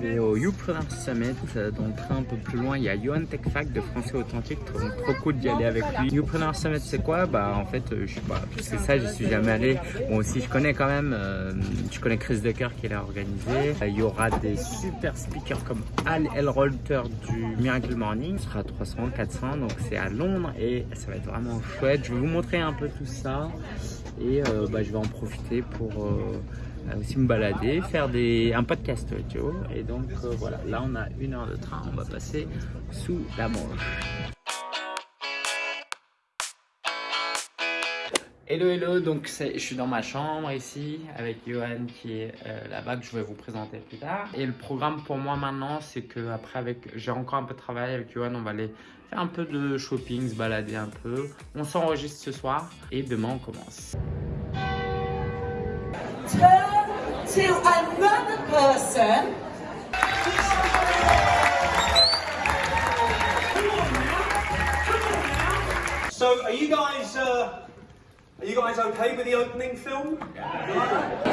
vais au Youpreneur Summit, euh, donc un peu plus loin, il y a Johan Techfac de Français Authentique, donc trop cool d'y aller avec lui. Youpreneur Summit, c'est quoi? Bah en fait, euh, je sais pas, c'est ça, j'y suis jamais allé. Bon aussi, je connais quand même, euh, je connais Chris Decker qui l'a organisé. Il y aura des super speakers comme Al Elrolter du Miracle Morning, ce sera 300, 400, donc c'est à Londres et ça va être vraiment chouette. Je vais vous montrer un peu tout ça et bah, je vais en profiter pour aussi me balader, faire des, un podcast audio. Et donc euh, voilà, là on a une heure de train, on va passer sous la Manche. Hello hello, donc je suis dans ma chambre ici avec Johan qui est euh, là-bas que je vais vous présenter plus tard. Et le programme pour moi maintenant c'est que après avec j'ai encore un peu de travail avec Johan, on va aller faire un peu de shopping, se balader un peu. On s'enregistre ce soir et demain on commence. To another person. So, are you guys uh, are you guys okay with the opening film? Right?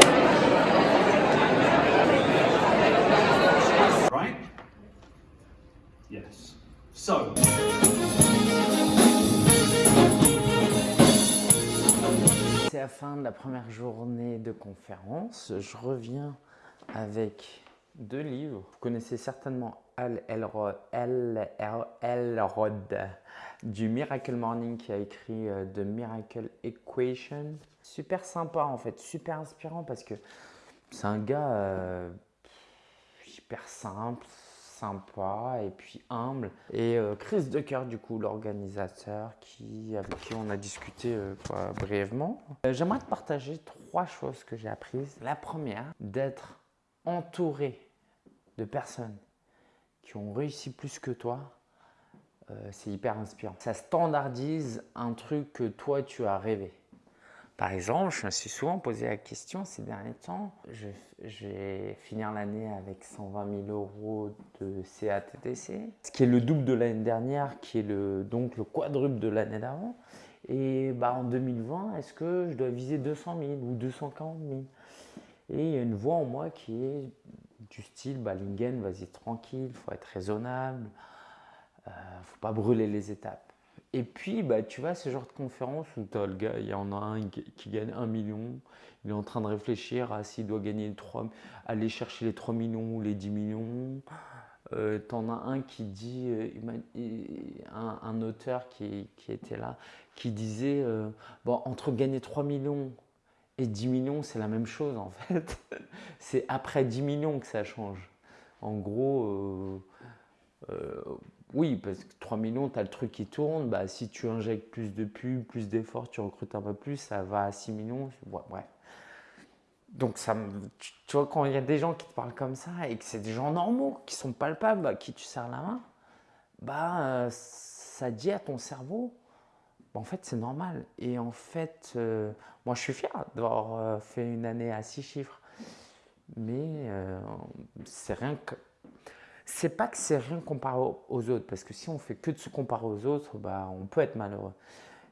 C'est la fin de la première journée de conférence. Je reviens avec deux livres. Vous connaissez certainement Al Elrod, du Miracle Morning qui a écrit euh, The Miracle Equation. Super sympa en fait, super inspirant parce que c'est un gars euh, hyper simple, sympa et puis humble. Et euh, Chris Decker, du coup, l'organisateur qui, avec qui on a discuté euh, brièvement. Euh, j'aimerais te partager trois choses que j'ai apprises. La première, d'être entouré de personnes qui ont réussi plus que toi, c'est hyper inspirant. Ça standardise un truc que toi, tu as rêvé. Par exemple, je me suis souvent posé la question ces derniers temps, je, vais finir l'année avec 120 000 euros de CATTC, ce qui est le double de l'année dernière, qui est donc le quadruple de l'année d'avant. Et bah, en 2020, est-ce que je dois viser 200 000 ou 240 000 Et il y a une voix en moi qui est du style, bah, Lingen, vas-y tranquille, il faut être raisonnable, ne euh, faut pas brûler les étapes. Et puis, bah, tu vois, ce genre de conférence où tu as le gars, il y en a un qui, gagne 1 million, il est en train de réfléchir à s'il doit gagner 3, aller chercher les 3 millions ou les 10 millions. Euh, tu en as un qui dit, euh, un, auteur qui, était là, qui disait, euh, entre gagner 3 millions et 10 millions, c'est la même chose en fait. c'est après 10 millions que ça change. En gros, oui, parce que 3 millions, tu as le truc qui tourne. Bah, si tu injectes plus de pubs, plus d'efforts, tu recrutes un peu plus, ça va à 6 millions. bref. Donc, ça, tu vois, quand il y a des gens qui te parlent comme ça et que c'est des gens normaux, qui sont palpables, à qui tu serres la main, bah, euh, ça dit à ton cerveau, bah, en fait, c'est normal. Et en fait, euh, moi, je suis fier d'avoir euh, fait une année à 6 chiffres. Mais c'est rien que c'est pas que c'est rien comparé aux autres, parce que si on fait que de se comparer aux autres, bah, on peut être malheureux.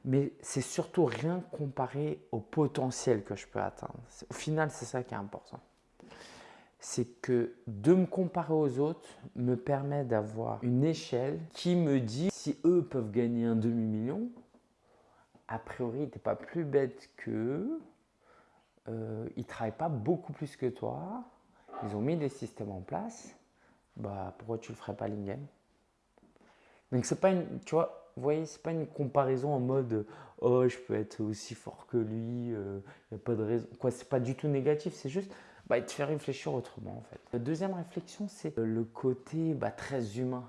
Mais c'est surtout rien comparé au potentiel que je peux atteindre. Au final, c'est ça qui est important. C'est que de me comparer aux autres me permet d'avoir une échelle qui me dit si eux peuvent gagner un demi-million, a priori, tu n'es pas plus bête qu'eux, euh, ils ne travaillent pas beaucoup plus que toi, ils ont mis des systèmes en place bah pourquoi tu le ferais pas Lingen Donc c'est pas une, tu vois, voyez, c'est pas une comparaison en mode oh je peux être aussi fort que lui, il euh, n'y a pas de raison. Quoi, c'est pas du tout négatif, c'est juste bah, te faire réfléchir autrement en fait. La deuxième réflexion, c'est le côté bah, très humain.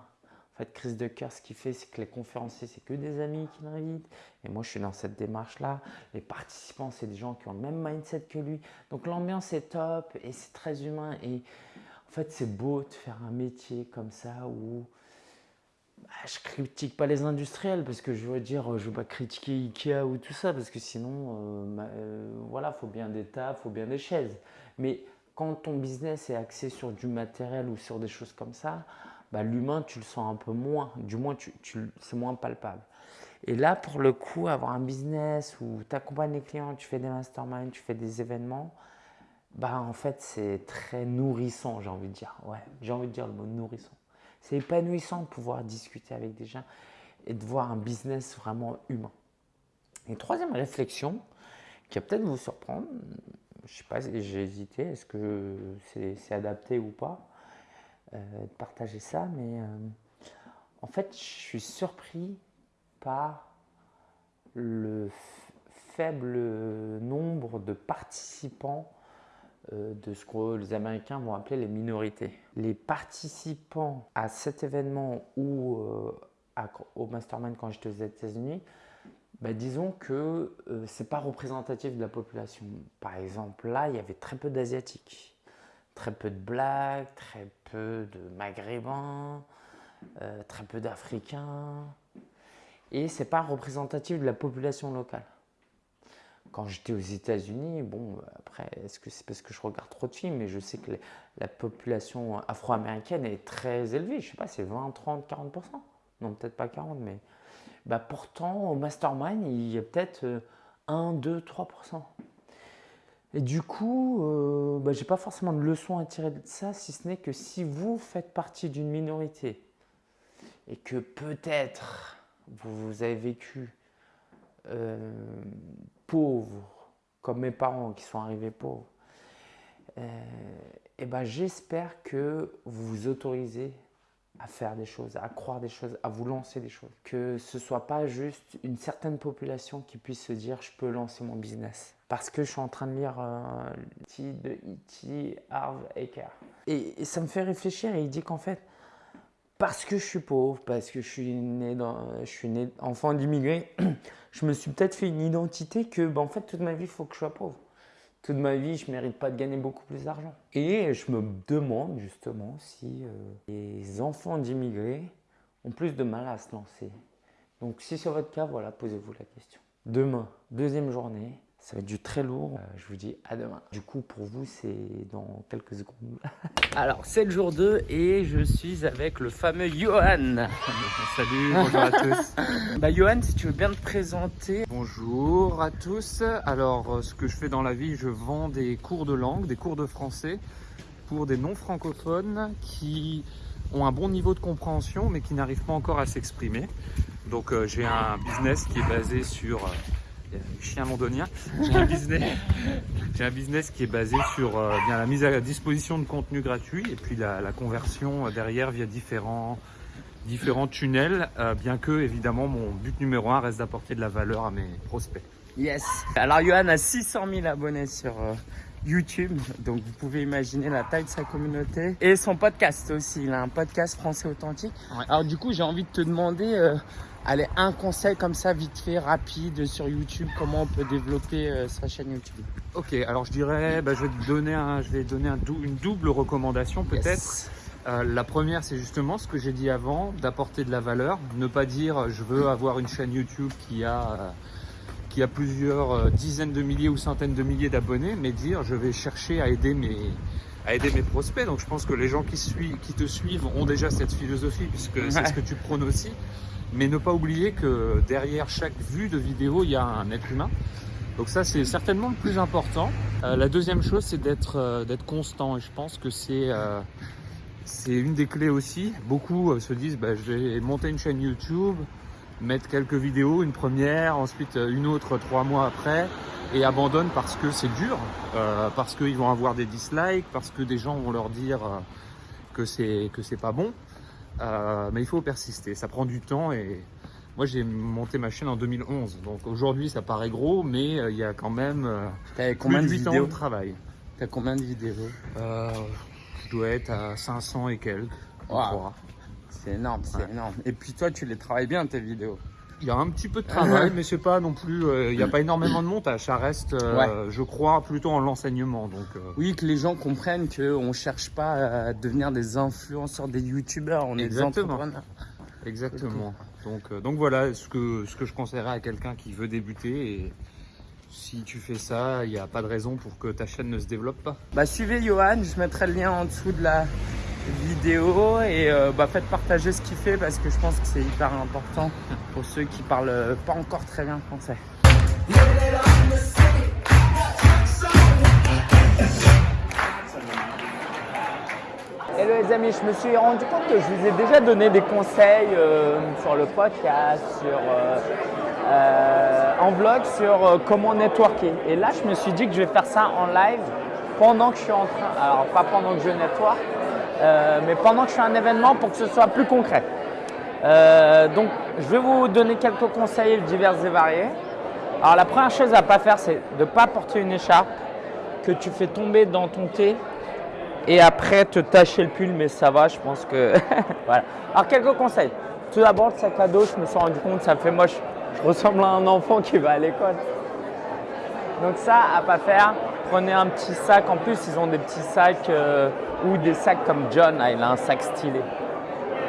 En fait, Chris Decker, ce qu'il fait, c'est que les conférenciers, c'est que des amis qui l'invitent. Et moi, je suis dans cette démarche-là. Les participants, c'est des gens qui ont le même mindset que lui. Donc l'ambiance est top et c'est très humain. Et en fait, c'est beau de faire un métier comme ça où bah, je critique pas les industriels parce que je veux dire, je veux pas critiquer Ikea ou tout ça parce que sinon, euh, euh, voilà, faut bien des tables, faut bien des chaises. Mais quand ton business est axé sur du matériel ou sur des choses comme ça, bah, l'humain, tu le sens un peu moins. Du moins, c'est moins palpable. Et là, pour le coup, avoir un business où tu accompagnes les clients, tu fais des masterminds, tu fais des événements, bah en fait c'est très nourrissant, j'ai envie de dire. Ouais, j'ai envie de dire le mot nourrissant. C'est épanouissant de pouvoir discuter avec des gens et de voir un business vraiment humain. Et troisième réflexion, qui va peut-être vous surprendre, je sais pas, j'ai hésité, est-ce que c'est adapté ou pas, euh, de partager ça, mais euh, en fait, je suis surpris par le faible nombre de participants de ce que les Américains vont appeler les minorités. Les participants à cet événement ou au mastermind quand j'étais aux États-Unis, bah, disons que ce euh, c'est pas représentatif de la population. Par exemple, là, il y avait très peu d'Asiatiques, très peu de Blacks, très peu de Maghrébins, euh, très peu d'Africains. Et c'est pas représentatif de la population locale. Quand j'étais aux États-Unis, bon, après, est-ce que c'est parce que je regarde trop de films, mais je sais que la population afro-américaine est très élevée? Je sais pas, c'est 20, 30, 40%. Non, peut-être pas 40, mais bah, pourtant, au mastermind, il y a peut-être 1, 2, 3%. Et du coup, euh, bah, je n'ai pas forcément de leçon à tirer de ça, si ce n'est que si vous faites partie d'une minorité et que peut-être vous avez vécu euh, pauvre, comme mes parents qui sont arrivés pauvres, euh, et ben j'espère que vous vous autorisez à faire des choses, à croire des choses, à vous lancer des choses. Que ce soit pas juste une certaine population qui puisse se dire je peux lancer mon business. Parce que je suis en train de lire euh, de E.T. Harv Eker. Et, ça me fait réfléchir et il dit qu'en fait, parce que je suis pauvre, parce que je suis né, dans, je suis né enfant d'immigrés, je me suis peut-être fait une identité que ben, en fait toute ma vie il faut que je sois pauvre toute ma vie, je ne mérite pas de gagner beaucoup plus d'argent. Et je me demande justement si euh, les enfants d'immigrés ont plus de mal à se lancer. Donc si c'est votre cas, voilà, posez-vous la question. Demain, deuxième journée, ça va être du très lourd. Euh, je vous dis à demain. Du coup, pour vous, c'est dans quelques secondes. Alors, c'est le jour 2 et je suis avec le fameux Johan. Salut, bonjour à tous. bah, Johan, si tu veux bien te présenter. Bonjour à tous. Alors, euh, ce que je fais dans la vie, je vends des cours de langue, des cours de français pour des non-francophones qui ont un bon niveau de compréhension mais qui n'arrivent pas encore à s'exprimer. Donc, euh, j'ai un business qui est basé sur chien londonien. J'ai un business, j'ai un business qui est basé sur euh, bien la mise à disposition de contenu gratuit et puis la, conversion euh, derrière via différents différents tunnels, euh, bien que évidemment mon but numéro un reste d'apporter de la valeur à mes prospects. Yes. Alors Johan a 600 000 abonnés sur YouTube, donc vous pouvez imaginer la taille de sa communauté et son podcast aussi. Il a un podcast français authentique. Alors du coup, j'ai envie de te demander Allez, un conseil comme ça, vite fait, rapide, sur YouTube, comment on peut développer euh, sa chaîne YouTube? Ok, alors je dirais, bah, je vais te donner, un, je vais donner un une double recommandation peut-être. Euh, la première, c'est justement ce que j'ai dit avant, d'apporter de la valeur. Ne pas dire je veux avoir une chaîne YouTube qui a, euh, qui a plusieurs dizaines de milliers ou centaines de milliers d'abonnés, mais dire je vais chercher à aider mes, à aider mes prospects. Donc je pense que les gens qui, suivent, qui te suivent ont déjà cette philosophie, puisque c'est ce que tu prônes aussi. Mais ne pas oublier que derrière chaque vue de vidéo, il y a un être humain. Donc ça, c'est certainement le plus important. Euh, la deuxième chose, c'est d'être euh, constant. Et je pense que c'est euh, une des clés aussi. Beaucoup se disent, bah, je vais monter une chaîne YouTube, mettre quelques vidéos, une première, ensuite une autre trois mois après, et abandonnent parce que c'est dur, parce qu'ils vont avoir des dislikes, parce que des gens vont leur dire que c'est pas bon. Euh, mais il faut persister, ça prend du temps et moi j'ai monté ma chaîne en 2011, donc aujourd'hui ça paraît gros, mais euh, il y a quand même euh, combien de, vidéos de travail. T'as combien de vidéos? Je dois être à 500 et quelques, C'est énorme, c'est énorme. Et puis toi tu les travailles bien tes vidéos? Il y a un petit peu de travail, mais c'est pas non plus. Euh, il n'y a pas énormément de montage. Ça reste, euh, je crois, plutôt en l'enseignement. Donc. Euh. Oui, que les gens comprennent qu'on cherche pas à devenir des influenceurs, des youtubeurs. On est des entrepreneurs. Exactement. Donc, donc voilà ce que ce que je conseillerais à quelqu'un qui veut débuter. Et si tu fais ça, il n'y a pas de raison pour que ta chaîne ne se développe pas. Bah suivez Johan. Je mettrai le lien en dessous de la vidéo et euh, bah, faites partager ce qu'il fait parce que je pense que c'est hyper important pour ceux qui parlent pas encore très bien français. Hello les amis, je me suis rendu compte que je vous ai déjà donné des conseils euh, sur le podcast, sur, euh, euh, en vlog sur euh, comment networker. Et là, je me suis dit que je vais faire ça en live pendant que je suis en train, alors pas pendant que je network, euh, mais pendant que je fais un événement pour que ce soit plus concret. Euh, donc, je vais vous donner quelques conseils divers et variés. Alors, la première chose à ne pas faire, c'est de ne pas porter une écharpe que tu fais tomber dans ton thé et après te tacher le pull, mais ça va, je pense que. voilà. Alors, quelques conseils. Tout d'abord, le sac à dos, je me suis rendu compte, ça fait moche. Je ressemble à un enfant qui va à l'école. Donc, ça, à pas faire. Prenez un petit sac. En plus, ils ont des petits sacs euh, ou des sacs comme John, ah, il a un sac stylé.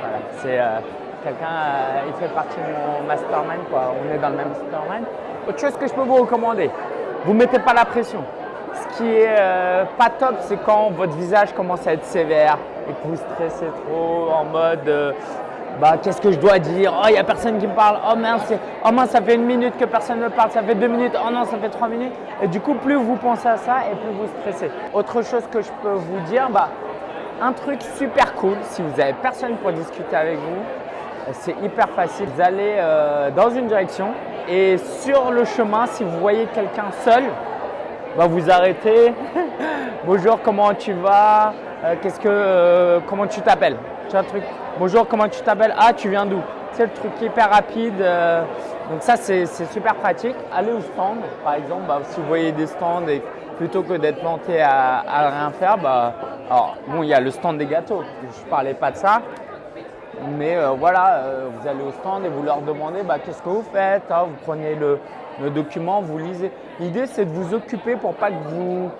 Voilà, c'est euh, quelqu'un, euh, il fait partie de mon mastermind. On est dans le même mastermind. Autre chose que je peux vous recommander, vous ne mettez pas la pression. Ce qui est pas top, c'est quand votre visage commence à être sévère et que vous stressez trop en mode bah, qu'est-ce que je dois dire? Oh, il n'y a personne qui me parle. Oh mince, oh mince, ça fait une minute que personne ne parle. Ça fait deux minutes. Oh non, ça fait trois minutes. Et du coup, plus vous pensez à ça et plus vous stressez. Autre chose que je peux vous dire, bah, un truc super cool, si vous n'avez personne pour discuter avec vous, euh, c'est hyper facile. Vous allez euh, dans une direction et sur le chemin, si vous voyez quelqu'un seul, bah, vous arrêtez. Bonjour, comment tu vas? Euh, Qu'est-ce que, comment tu t'appelles? Tu vois le truc. Bonjour, comment tu t'appelles? Ah, tu viens d'où? C'est le truc hyper rapide. euh, donc ça, c'est super pratique. Allez au stand, par exemple. bah, si vous voyez des stands et plutôt que d'être planté à, rien faire, bah, alors bon, il y a le stand des gâteaux. Je parlais pas de ça. Mais euh, voilà, euh, vous allez au stand et vous leur demandez bah, qu'est-ce que vous faites. hein, vous prenez le, le document, vous lisez. L'idée, c'est de vous occuper pour pas que vous,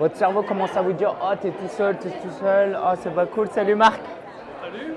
votre cerveau commence à vous dire Oh, t'es tout seul, t'es tout seul. Oh, c'est pas cool. Salut Marc. Salut.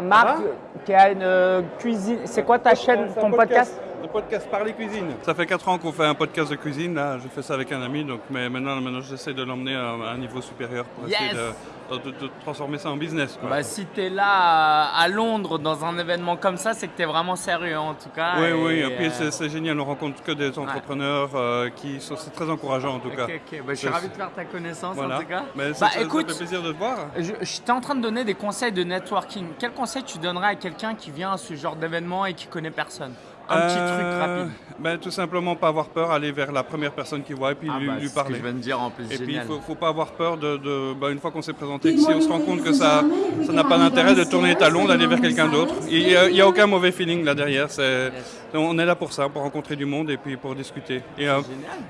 Marc, qui a une euh, cuisine. C'est quoi ta chaîne, ton podcast? Le podcast Parler Cuisine. Ça fait 4 ans qu'on fait un podcast de cuisine. Là, je fais ça avec un ami. Donc, mais maintenant, maintenant j'essaie de l'emmener à, à un niveau supérieur pour essayer de, de- de transformer ça en business. quoi. Bah, si tu es là à, à Londres dans un événement comme ça, c'est que tu es vraiment sérieux en tout cas. oui, et, oui. Et puis euh, c'est génial. On rencontre que des entrepreneurs euh, qui sont. C'est très encourageant en tout cas. Ok, ok. Bah, je suis ravi de faire ta connaissance Voilà. en tout cas. Mais ça, Bah, ça- ça écoute, fait plaisir de te voir. Je, je en train de donner des conseils de networking. Quel conseil tu donnerais à quelqu'un qui vient à ce genre d'événement et qui connaît personne? Un petit Euh, truc rapide. ben, tout simplement pas avoir peur, aller vers la première personne qui voit et puis lui, lui parler. de dire en plus. Et puis, il faut, faut pas avoir peur de, de- bah, une fois qu'on s'est présenté, si on se rend compte que ça ça n'a pas d'intérêt de tourner les talons, d'aller vers quelqu'un d'autre. Il n'y a, il y a aucun mauvais feeling là derrière. C'est- On est là pour ça, pour rencontrer du monde et puis pour discuter. Et euh,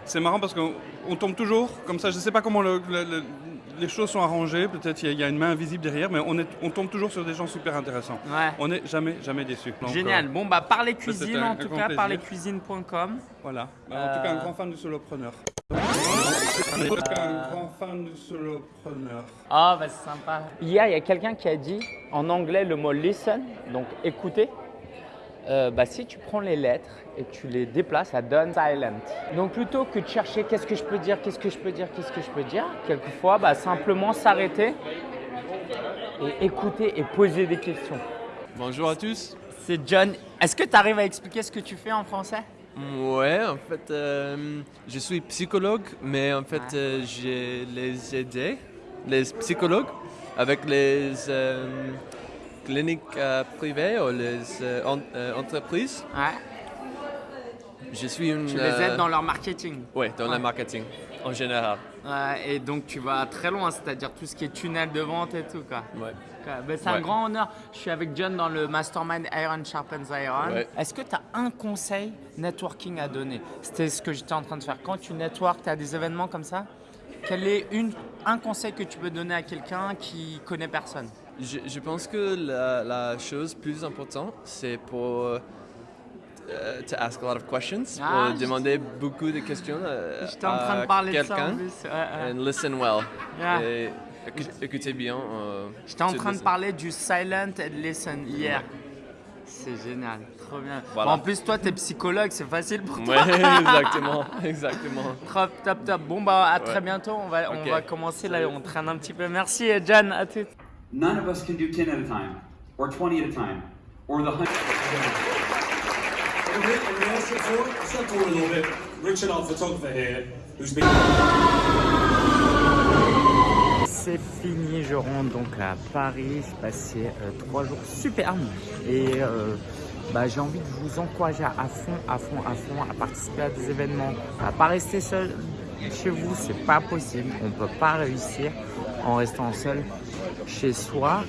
c'est marrant parce qu'on on tombe toujours comme ça. Je ne sais pas comment le- le- le- les choses sont arrangées. Peut-être il y a- il y, a une main invisible derrière, mais on, est, on tombe toujours sur des gens super intéressants. Ouais. On n'est jamais, jamais déçu. Donc, Génial. euh, Bon, bah, parlez c'était cuisine un- en tout cas, plaisir. parlezcuisine.com. voilà. Bah, En tout cas, un Euh, grand fan du solopreneur. En tout cas, un grand fan du solopreneur. Ah, bah, c'est sympa. Hier, il y a quelqu'un qui a dit en anglais le mot listen, donc écouter. Euh, bah, si tu prends les lettres et que tu les déplaces, ça donne silent. Donc plutôt que de chercher qu'est-ce que je peux dire, qu'est-ce que je peux dire, qu'est-ce que je peux dire, quelquefois, bah, simplement s'arrêter et écouter et poser des questions. Bonjour à tous. C'est John. Est-ce que tu arrives à expliquer ce que tu fais en français? Ouais, en fait, euh, je suis psychologue, mais en fait, Ouais. euh, j'ai les aidé, les psychologues, avec les cliniques euh, privées ou les euh, en- euh, entreprises? Ouais. Je suis une. Tu les aides dans leur marketing. Ouais, dans Ouais. le marketing en général. Ouais, et donc tu vas très loin, c'est-à-dire tout ce qui est tunnel de vente et tout. Quoi. Ouais. Ben, c'est un grand honneur. Je suis avec John dans le mastermind Iron Sharpens Iron. Ouais. Est-ce que tu as un conseil networking à donner? C'était ce que j'étais en train de faire. Quand tu networks, tu as des événements comme ça? Quel est une, un conseil que tu peux donner à quelqu'un qui connaît personne? Je, je pense que la, la chose plus importante, c'est pour euh, to ask a lot of questions, Ah, pour demander beaucoup de questions euh, à en quelqu'un. plus. Ouais, ouais. And listen well. Yeah. Et écou- écoutez bien. euh, J'étais en train de parler du silent and listen hier. C'est génial, trop bien. Voilà. En plus, toi, tu es psychologue, c'est facile pour toi. Ouais, exactement, exactement. Top, top, top. Bon, bah, à très bientôt. On va, on va commencer là, on traîne un petit peu. Merci, John. À tout. None of us can do 10 at a time, or 20 at a time, or the 100. In relation to it, step forward a little bit. Richard, our photographer here, who's been. c'est fini. Je rentre donc à Paris. J'ai passé euh, trois jours superbes et euh, bah, j'ai envie de vous encourager à fond, à fond, à fond à participer à des événements, à pas rester seul chez vous. C'est pas possible. On peut pas réussir en restant seul chez soi.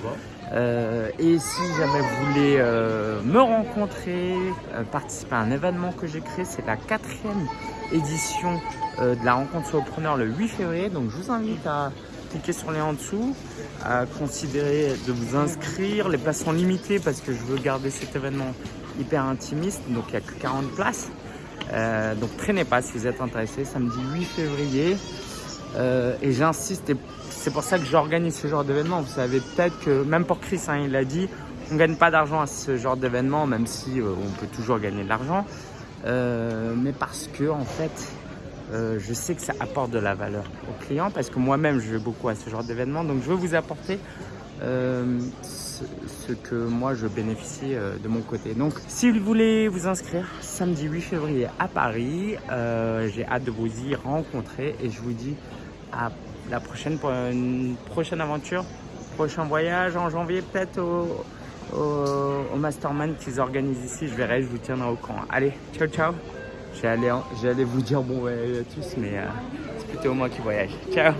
Euh, et si jamais vous voulez euh, me rencontrer, euh, participer à un événement que j'ai créé, c'est la quatrième édition de la rencontre solopreneur le 8 février. Donc je vous invite à cliquer sur les en dessous, à considérer de vous inscrire. Les places sont limitées parce que je veux garder cet événement hyper intimiste. Donc il n'y a que 40 places. Donc traînez pas si vous êtes intéressé. Samedi 8 février. Et j'insiste, et c'est pour ça que j'organise ce genre d'événement. Vous savez peut-être que, même pour Chris, hein, il l'a dit, on gagne pas d'argent à ce genre d'événement, même si euh, on peut toujours gagner de l'argent. Euh, mais parce que, en fait, euh, je sais que ça apporte de la valeur aux clients, parce que moi-même, je vais beaucoup à ce genre d'événement. Donc, je veux vous apporter ce, ce que moi, je bénéficie de mon côté. Donc, si vous voulez vous inscrire, samedi 8 février à Paris, j'ai hâte de vous y rencontrer et je vous dis à la prochaine pour une prochaine aventure, prochain voyage en janvier peut-être au, au, Mastermind qu'ils organisent ici. Je verrai, je vous tiendrai au courant. Allez, ciao ciao. J'allais, j'allais vous dire bon voyage à tous, mais euh, c'est plutôt moi qui voyage. Ciao